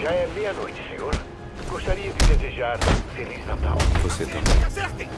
Já é meia-noite, senhor. Gostaria de desejar Feliz Natal. Você também. Acertem!